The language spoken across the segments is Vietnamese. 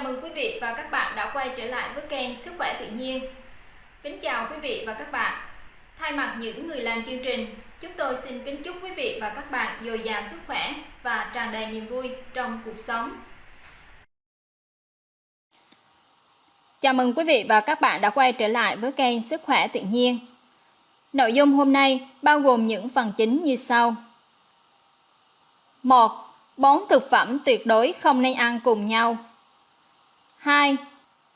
Chào mừng quý vị và các bạn đã quay trở lại với kênh Sức khỏe tự nhiên. Kính chào quý vị và các bạn. Thay mặt những người làm chương trình, chúng tôi xin kính chúc quý vị và các bạn dồi dào sức khỏe và tràn đầy niềm vui trong cuộc sống. Chào mừng quý vị và các bạn đã quay trở lại với kênh Sức khỏe tự nhiên. Nội dung hôm nay bao gồm những phần chính như sau. 1. Bốn thực phẩm tuyệt đối không nên ăn cùng nhau. 2.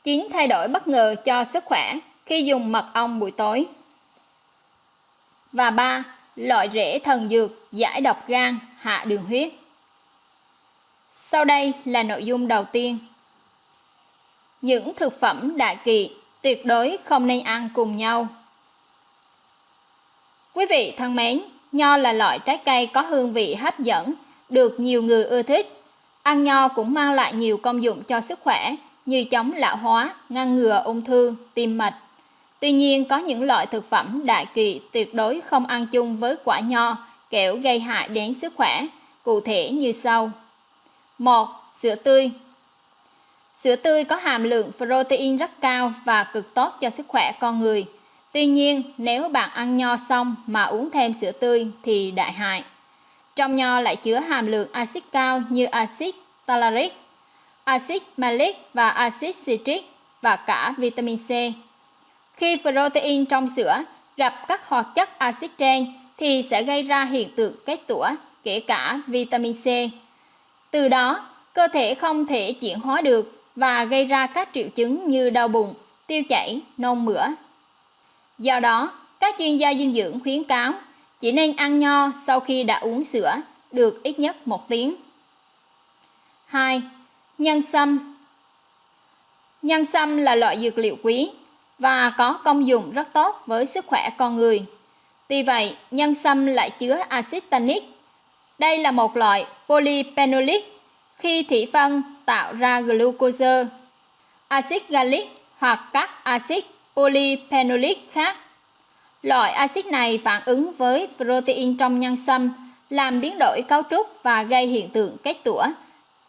9 thay đổi bất ngờ cho sức khỏe khi dùng mật ong buổi tối. Và 3. Loại rễ thần dược giải độc gan, hạ đường huyết. Sau đây là nội dung đầu tiên. Những thực phẩm đại kỵ tuyệt đối không nên ăn cùng nhau. Quý vị thân mến, nho là loại trái cây có hương vị hấp dẫn, được nhiều người ưa thích. Ăn nho cũng mang lại nhiều công dụng cho sức khỏe như chống lão hóa, ngăn ngừa ung thư, tim mạch. Tuy nhiên, có những loại thực phẩm đại kỵ tuyệt đối không ăn chung với quả nho, kẻo gây hại đến sức khỏe, cụ thể như sau. 1. Sữa tươi Sữa tươi có hàm lượng protein rất cao và cực tốt cho sức khỏe con người. Tuy nhiên, nếu bạn ăn nho xong mà uống thêm sữa tươi thì đại hại. Trong nho lại chứa hàm lượng axit cao như axit talaric, axit malic và axit citric và cả vitamin C. Khi protein trong sữa gặp các hoạt chất axit trên thì sẽ gây ra hiện tượng kết tủa, kể cả vitamin C. Từ đó, cơ thể không thể chuyển hóa được và gây ra các triệu chứng như đau bụng, tiêu chảy, nôn mửa. Do đó, các chuyên gia dinh dưỡng khuyến cáo chỉ nên ăn nho sau khi đã uống sữa được ít nhất một tiếng. 2. Nhân sâm Nhân sâm là loại dược liệu quý và có công dụng rất tốt với sức khỏe con người. Tuy vậy, nhân sâm lại chứa axit tannic. Đây là một loại polyphenolic khi thủy phân tạo ra glucose, axit gallic hoặc các axit polyphenolic khác. Loại axit này phản ứng với protein trong nhân sâm, làm biến đổi cấu trúc và gây hiện tượng kết tủa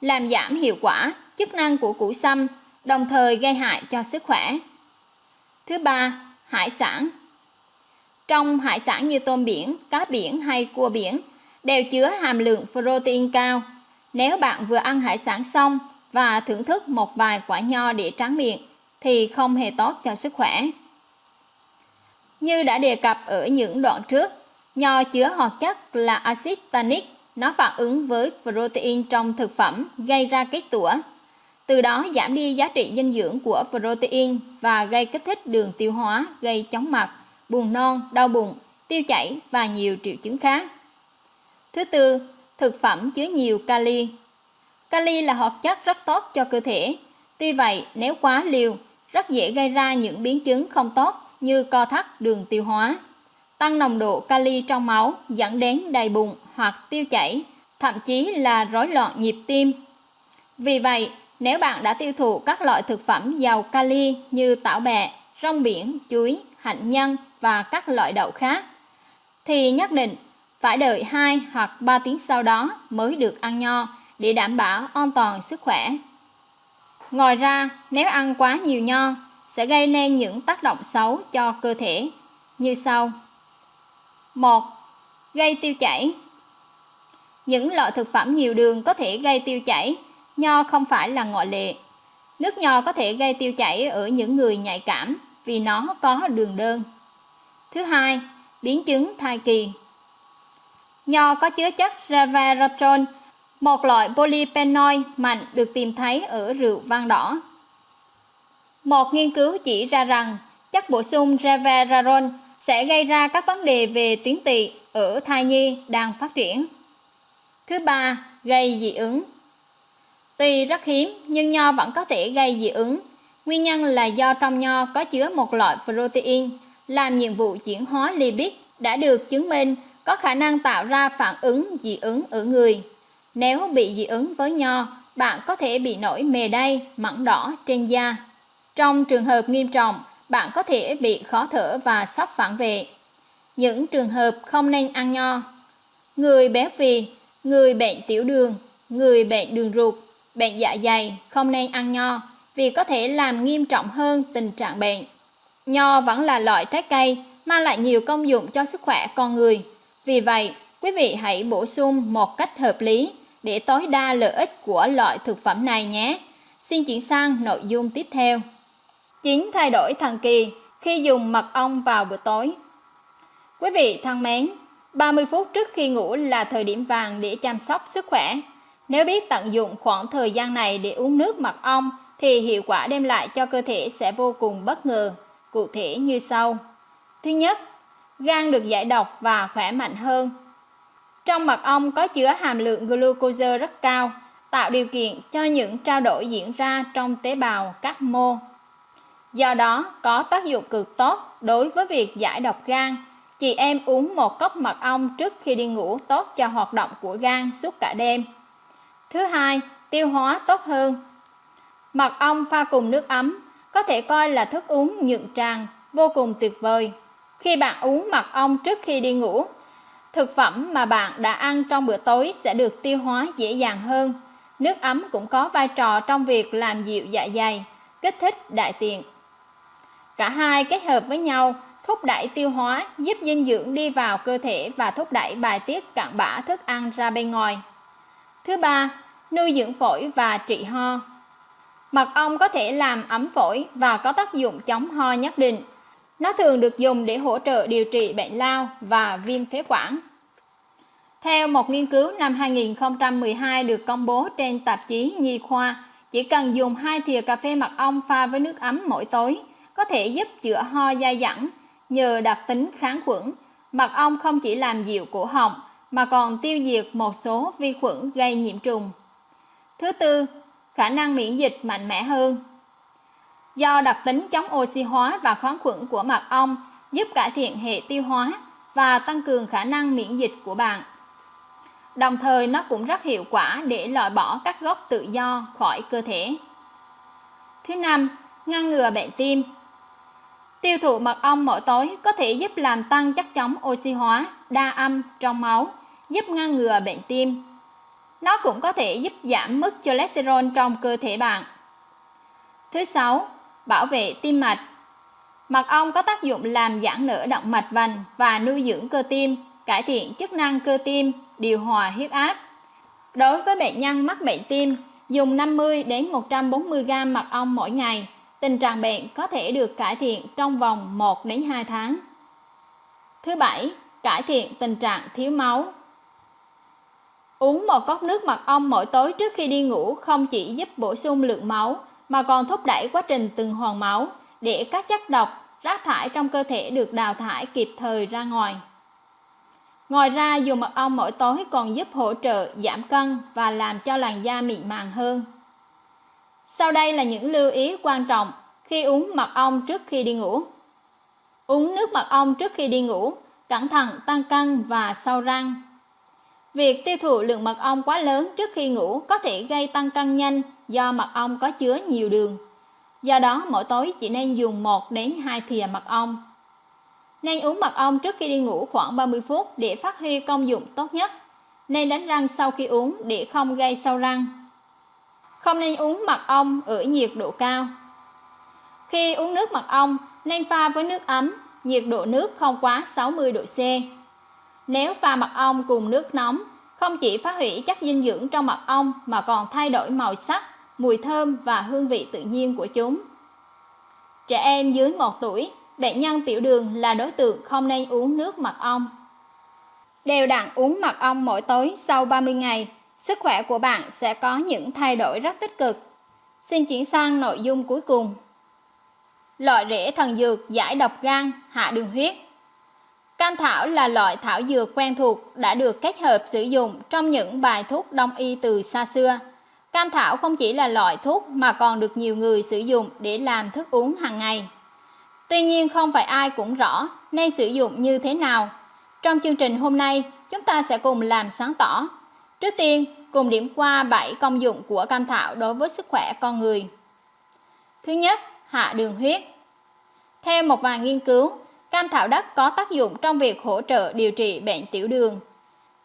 làm giảm hiệu quả chức năng của củ sâm, đồng thời gây hại cho sức khỏe. Thứ ba, hải sản. Trong hải sản như tôm biển, cá biển hay cua biển đều chứa hàm lượng protein cao. Nếu bạn vừa ăn hải sản xong và thưởng thức một vài quả nho để tráng miệng thì không hề tốt cho sức khỏe. Như đã đề cập ở những đoạn trước, nho chứa hoạt chất là axit tannic nó phản ứng với protein trong thực phẩm gây ra kết tủa. Từ đó giảm đi giá trị dinh dưỡng của protein và gây kích thích đường tiêu hóa, gây chóng mặt, buồn non, đau bụng, tiêu chảy và nhiều triệu chứng khác. Thứ tư, thực phẩm chứa nhiều kali. Kali là hoạt chất rất tốt cho cơ thể. Tuy vậy, nếu quá liều, rất dễ gây ra những biến chứng không tốt như co thắt đường tiêu hóa tăng nồng độ kali trong máu dẫn đến đầy bụng hoặc tiêu chảy, thậm chí là rối loạn nhịp tim. Vì vậy, nếu bạn đã tiêu thụ các loại thực phẩm giàu kali như tảo bẹ, rong biển, chuối, hạnh nhân và các loại đậu khác, thì nhất định phải đợi 2 hoặc 3 tiếng sau đó mới được ăn nho để đảm bảo an toàn sức khỏe. Ngoài ra, nếu ăn quá nhiều nho sẽ gây nên những tác động xấu cho cơ thể như sau. 1. Gây tiêu chảy những loại thực phẩm nhiều đường có thể gây tiêu chảy, nho không phải là ngoại lệ. Nước nho có thể gây tiêu chảy ở những người nhạy cảm vì nó có đường đơn. Thứ hai, biến chứng thai kỳ. Nho có chứa chất resveratrol, một loại polyphenol mạnh được tìm thấy ở rượu vang đỏ. Một nghiên cứu chỉ ra rằng chất bổ sung resveratrol sẽ gây ra các vấn đề về tuyến tỵ ở thai nhi đang phát triển. Thứ ba, gây dị ứng. Tuy rất hiếm nhưng nho vẫn có thể gây dị ứng. Nguyên nhân là do trong nho có chứa một loại protein làm nhiệm vụ chuyển hóa lipid đã được chứng minh có khả năng tạo ra phản ứng dị ứng ở người. Nếu bị dị ứng với nho, bạn có thể bị nổi mề đay, mẩn đỏ trên da. Trong trường hợp nghiêm trọng, bạn có thể bị khó thở và sốc phản vệ. Những trường hợp không nên ăn nho Người béo phì, người bệnh tiểu đường, người bệnh đường ruột, bệnh dạ dày không nên ăn nho vì có thể làm nghiêm trọng hơn tình trạng bệnh. Nho vẫn là loại trái cây mang lại nhiều công dụng cho sức khỏe con người. Vì vậy, quý vị hãy bổ sung một cách hợp lý để tối đa lợi ích của loại thực phẩm này nhé. Xin chuyển sang nội dung tiếp theo. 9 thay đổi thần kỳ khi dùng mật ong vào buổi tối. Quý vị thân mến, 30 phút trước khi ngủ là thời điểm vàng để chăm sóc sức khỏe. Nếu biết tận dụng khoảng thời gian này để uống nước mật ong thì hiệu quả đem lại cho cơ thể sẽ vô cùng bất ngờ, cụ thể như sau. Thứ nhất, gan được giải độc và khỏe mạnh hơn. Trong mật ong có chứa hàm lượng glucose rất cao, tạo điều kiện cho những trao đổi diễn ra trong tế bào các mô. Do đó, có tác dụng cực tốt đối với việc giải độc gan. Chị em uống một cốc mật ong trước khi đi ngủ tốt cho hoạt động của gan suốt cả đêm. Thứ hai, tiêu hóa tốt hơn. Mật ong pha cùng nước ấm có thể coi là thức uống nhuận tràng vô cùng tuyệt vời. Khi bạn uống mật ong trước khi đi ngủ, thực phẩm mà bạn đã ăn trong bữa tối sẽ được tiêu hóa dễ dàng hơn. Nước ấm cũng có vai trò trong việc làm dịu dạ dày, kích thích đại tiện. Cả hai kết hợp với nhau thúc đẩy tiêu hóa, giúp dinh dưỡng đi vào cơ thể và thúc đẩy bài tiết cặn bã thức ăn ra bên ngoài. Thứ ba, nuôi dưỡng phổi và trị ho. Mật ong có thể làm ấm phổi và có tác dụng chống ho nhất định. Nó thường được dùng để hỗ trợ điều trị bệnh lao và viêm phế quản. Theo một nghiên cứu năm 2012 được công bố trên tạp chí Nhi khoa, chỉ cần dùng hai thìa cà phê mật ong pha với nước ấm mỗi tối có thể giúp chữa ho dai dẳng nhờ đặc tính kháng khuẩn. Mật ong không chỉ làm dịu cổ họng mà còn tiêu diệt một số vi khuẩn gây nhiễm trùng. Thứ tư, khả năng miễn dịch mạnh mẽ hơn. Do đặc tính chống oxy hóa và kháng khuẩn của mật ong giúp cải thiện hệ tiêu hóa và tăng cường khả năng miễn dịch của bạn. Đồng thời nó cũng rất hiệu quả để loại bỏ các gốc tự do khỏi cơ thể. Thứ năm, ngăn ngừa bệnh tim. Tiêu thụ mật ong mỗi tối có thể giúp làm tăng chất chống oxy hóa, đa âm trong máu, giúp ngăn ngừa bệnh tim. Nó cũng có thể giúp giảm mức cholesterol trong cơ thể bạn. Thứ sáu, bảo vệ tim mạch. Mật ong có tác dụng làm giãn nở động mạch vành và nuôi dưỡng cơ tim, cải thiện chức năng cơ tim, điều hòa huyết áp. Đối với bệnh nhân mắc bệnh tim, dùng 50 đến 140 g mật ong mỗi ngày, tình trạng bệnh có thể được cải thiện trong vòng 1 đến 2 tháng. Thứ bảy, cải thiện tình trạng thiếu máu. Uống một cốc nước mật ong mỗi tối trước khi đi ngủ không chỉ giúp bổ sung lượng máu mà còn thúc đẩy quá trình tuần hoàn máu để các chất độc, rác thải trong cơ thể được đào thải kịp thời ra ngoài. Ngoài ra, dùng mật ong mỗi tối còn giúp hỗ trợ giảm cân và làm cho làn da mịn màng hơn. Sau đây là những lưu ý quan trọng khi uống mật ong trước khi đi ngủ. Uống nước mật ong trước khi đi ngủ, cẩn thận tăng cân và sâu răng. Việc tiêu thụ lượng mật ong quá lớn trước khi ngủ có thể gây tăng cân nhanh do mật ong có chứa nhiều đường. Do đó, mỗi tối chỉ nên dùng 1 đến 2 thìa mật ong. Nên uống mật ong trước khi đi ngủ khoảng 30 phút để phát huy công dụng tốt nhất. Nên đánh răng sau khi uống để không gây sâu răng. Không nên uống mật ong ở nhiệt độ cao. Khi uống nước mật ong, nên pha với nước ấm, nhiệt độ nước không quá 60 độ C. Nếu pha mật ong cùng nước nóng, không chỉ phá hủy chất dinh dưỡng trong mật ong mà còn thay đổi màu sắc, mùi thơm và hương vị tự nhiên của chúng. Trẻ em dưới 1 tuổi, bệnh nhân tiểu đường là đối tượng không nên uống nước mật ong. Đều đặn uống mật ong mỗi tối sau 30 ngày, sức khỏe của bạn sẽ có những thay đổi rất tích cực. Xin chuyển sang nội dung cuối cùng. Loại rễ thần dược giải độc gan, hạ đường huyết. Cam thảo là loại thảo dược quen thuộc đã được kết hợp sử dụng trong những bài thuốc đông y từ xa xưa. Cam thảo không chỉ là loại thuốc mà còn được nhiều người sử dụng để làm thức uống hàng ngày. Tuy nhiên không phải ai cũng rõ nên sử dụng như thế nào. Trong chương trình hôm nay, chúng ta sẽ cùng làm sáng tỏ. Trước tiên, cùng điểm qua 7 công dụng của cam thảo đối với sức khỏe con người. Thứ nhất, hạ đường huyết. Theo một vài nghiên cứu, cam thảo đất có tác dụng trong việc hỗ trợ điều trị bệnh tiểu đường.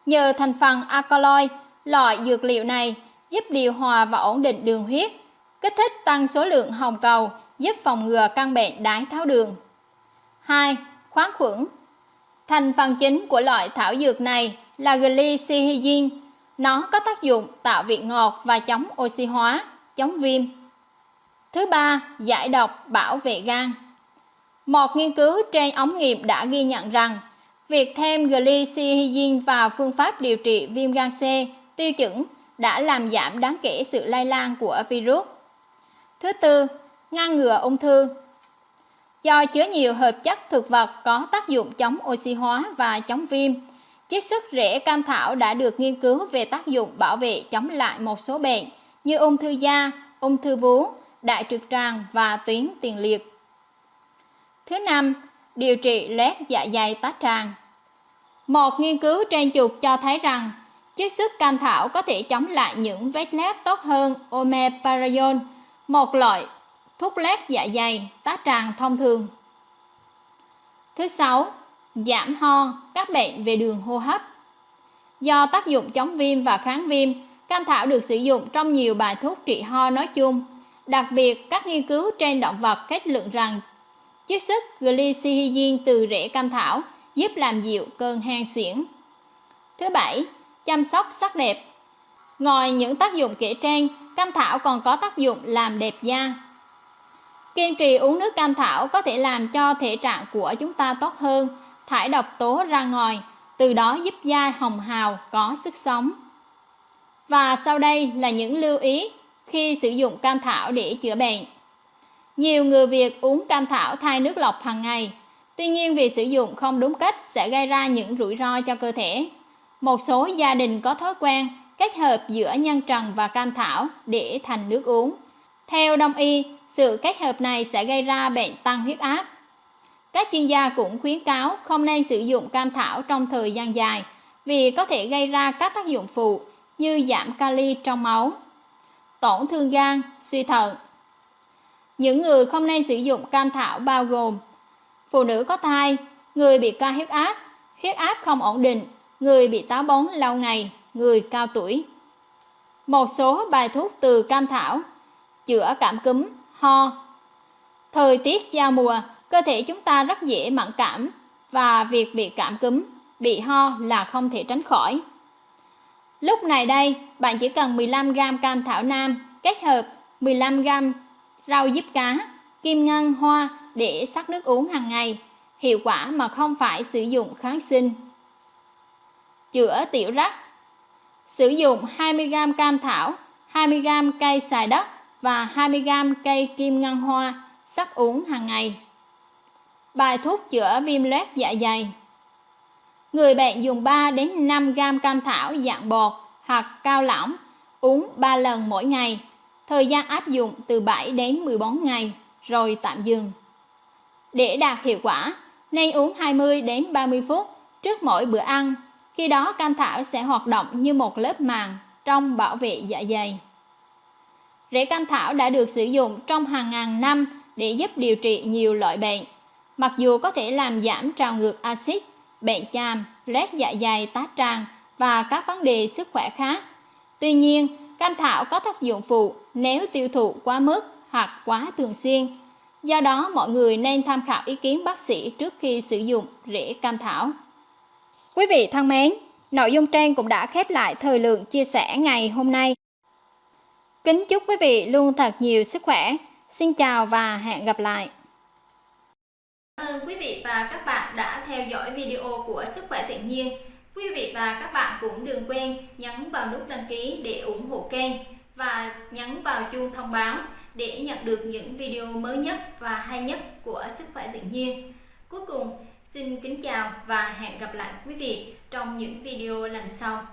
Nhờ thành phần alkaloid, loại dược liệu này giúp điều hòa và ổn định đường huyết, kích thích tăng số lượng hồng cầu, giúp phòng ngừa căn bệnh đái tháo đường. 2. Khoáng khuẩn Thành phần chính của loại thảo dược này là glycyrrhizin. Nó có tác dụng tạo vị ngọt và chống oxy hóa, chống viêm. Thứ ba, giải độc bảo vệ gan. Một nghiên cứu trên ống nghiệm đã ghi nhận rằng việc thêm glycyrrhizin vào phương pháp điều trị viêm gan C tiêu chuẩn đã làm giảm đáng kể sự lây lan của virus. Thứ tư, ngăn ngừa ung thư. Do chứa nhiều hợp chất thực vật có tác dụng chống oxy hóa và chống viêm, chiết xuất rễ cam thảo đã được nghiên cứu về tác dụng bảo vệ chống lại một số bệnh như ung thư da, ung thư vú, đại trực tràng và tuyến tiền liệt. Thứ năm, điều trị loét dạ dày tá tràng. Một nghiên cứu trên chuột cho thấy rằng chiết xuất cam thảo có thể chống lại những vết loét tốt hơn omeprazole, một loại thuốc loét dạ dày tá tràng thông thường. Thứ sáu, giảm ho, các bệnh về đường hô hấp. Do tác dụng chống viêm và kháng viêm, cam thảo được sử dụng trong nhiều bài thuốc trị ho nói chung. Đặc biệt, các nghiên cứu trên động vật kết luận rằng chiết xuất glycyrrhizin từ rễ cam thảo giúp làm dịu cơn hen suyễn. Thứ bảy, chăm sóc sắc đẹp. Ngoài những tác dụng kể trên, cam thảo còn có tác dụng làm đẹp da. Kiên trì uống nước cam thảo có thể làm cho thể trạng của chúng ta tốt hơn, thải độc tố ra ngoài, từ đó giúp da hồng hào có sức sống. Và sau đây là những lưu ý khi sử dụng cam thảo để chữa bệnh. Nhiều người Việt uống cam thảo thay nước lọc hàng ngày, tuy nhiên việc sử dụng không đúng cách sẽ gây ra những rủi ro cho cơ thể. Một số gia đình có thói quen kết hợp giữa nhân trần và cam thảo để thành nước uống. Theo đông y, sự kết hợp này sẽ gây ra bệnh tăng huyết áp. Các chuyên gia cũng khuyến cáo không nên sử dụng cam thảo trong thời gian dài vì có thể gây ra các tác dụng phụ như giảm kali trong máu, tổn thương gan, suy thận. Những người không nên sử dụng cam thảo bao gồm phụ nữ có thai, người bị cao huyết áp, huyết áp không ổn định, người bị táo bón lâu ngày, người cao tuổi. Một số bài thuốc từ cam thảo chữa cảm cúm, ho. Thời tiết giao mùa, cơ thể chúng ta rất dễ mẫn cảm và việc bị cảm cúm, bị ho là không thể tránh khỏi. Lúc này đây, bạn chỉ cần 15g cam thảo nam kết hợp 15g rau diếp cá, kim ngân, hoa để sắc nước uống hàng ngày, hiệu quả mà không phải sử dụng kháng sinh. Chữa tiểu rắc Sử dụng 20g cam thảo, 20g cây xài đất và 20g cây kim ngân hoa sắc uống hàng ngày. Bài thuốc chữa viêm loét dạ dày Người bệnh dùng 3 đến 5 g cam thảo dạng bột hoặc cao lỏng uống 3 lần mỗi ngày. Thời gian áp dụng từ 7 đến 14 ngày rồi tạm dừng. Để đạt hiệu quả, nên uống 20 đến 30 phút trước mỗi bữa ăn. Khi đó cam thảo sẽ hoạt động như một lớp màng trong bảo vệ dạ dày. Rễ cam thảo đã được sử dụng trong hàng ngàn năm để giúp điều trị nhiều loại bệnh. Mặc dù có thể làm giảm trào ngược axit, bệnh chàm, loét dạ dày tá tràng và các vấn đề sức khỏe khác. Tuy nhiên, cam thảo có tác dụng phụ nếu tiêu thụ quá mức hoặc quá thường xuyên. Do đó, mọi người nên tham khảo ý kiến bác sĩ trước khi sử dụng rễ cam thảo. Quý vị thân mến, nội dung trên cũng đã khép lại thời lượng chia sẻ ngày hôm nay. Kính chúc quý vị luôn thật nhiều sức khỏe. Xin chào và hẹn gặp lại. Cảm ơn quý vị và các bạn đã theo dõi video của Sức khỏe tự nhiên. Quý vị và các bạn cũng đừng quên nhấn vào nút đăng ký để ủng hộ kênh và nhấn vào chuông thông báo để nhận được những video mới nhất và hay nhất của Sức khỏe tự nhiên. Cuối cùng, xin kính chào và hẹn gặp lại quý vị trong những video lần sau.